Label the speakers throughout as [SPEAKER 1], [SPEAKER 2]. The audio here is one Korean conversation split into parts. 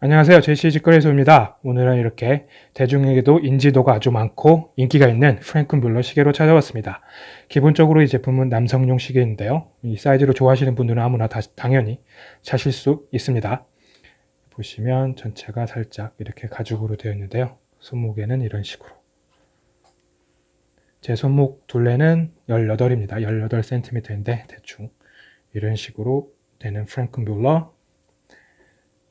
[SPEAKER 1] 안녕하세요. 제시 직거래소입니다. 오늘은 이렇게 대중에게도 인지도가 아주 많고 인기가 있는 프랭큰 뮬러 시계로 찾아왔습니다. 기본적으로 이 제품은 남성용 시계인데요. 이 사이즈로 좋아하시는 분들은 아무나 다 당연히 차실 수 있습니다. 보시면 전체가 살짝 이렇게 가죽으로 되어 있는데요. 손목에는 이런 식으로 제 손목 둘레는 18입니다. 18cm인데 대충 이런 식으로 되는 프랭크 뮬러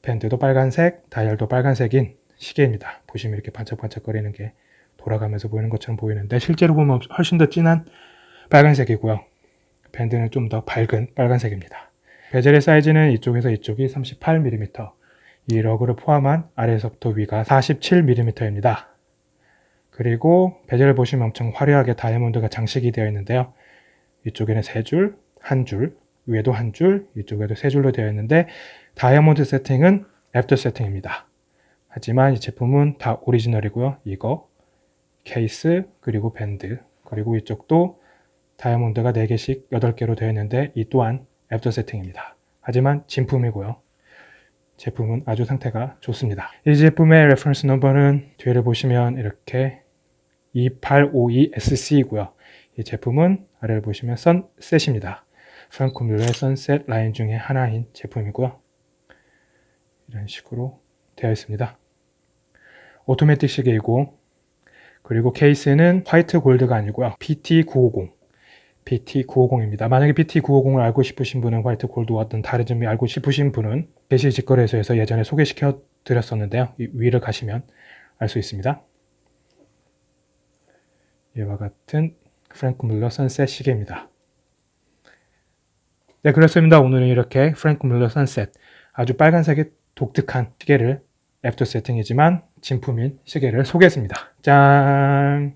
[SPEAKER 1] 밴드도 빨간색, 다이얼도 빨간색인 시계입니다. 보시면 이렇게 반짝반짝거리는 게 돌아가면서 보이는 것처럼 보이는데 실제로 보면 훨씬 더 진한 빨간색이고요. 밴드는 좀 더 밝은 빨간색입니다. 베젤의 사이즈는 이쪽에서 이쪽이 38mm, 이 lug를 포함한 아래에서부터 위가 47mm입니다. 그리고 베젤을 보시면 엄청 화려하게 다이아몬드가 장식이 되어 있는데요. 이쪽에는 3줄, 1줄, 위에도 한 줄, 이쪽에도 세 줄로 되어 있는데 다이아몬드 세팅은 after setting입니다. 하지만 이 제품은 다 오리지널이고요. 이거, 케이스, 그리고 밴드, 그리고 이쪽도 다이아몬드가 4개씩 8개로 되어 있는데 이 또한 after setting입니다. 하지만 진품이고요. 제품은 아주 상태가 좋습니다. 이 제품의 reference number는 뒤를 보시면 이렇게 2852SC이고요. 이 제품은 아래를 보시면 선셋입니다. 프랑코 뮬러의 선셋 라인 중에 하나인 제품이고요. 이런 식으로 되어 있습니다. 오토매틱 시계이고 그리고 케이스는 화이트 골드가 아니고요. PT950 PT950입니다. 만약에 PT950을 알고 싶으신 분은 화이트 골드와 어떤 다른 점이 알고 싶으신 분은 게시 직거래소에서 예전에 소개시켜 드렸었는데요. 위를 가시면 알 수 있습니다. 이와 같은 프랭크 뮬러 선셋 시계입니다. 네, 그렇습니다. 오늘은 이렇게 프랭크 뮬러 선셋 아주 빨간색의 독특한 시계를 after setting이지만 진품인 시계를 소개했습니다. 짠!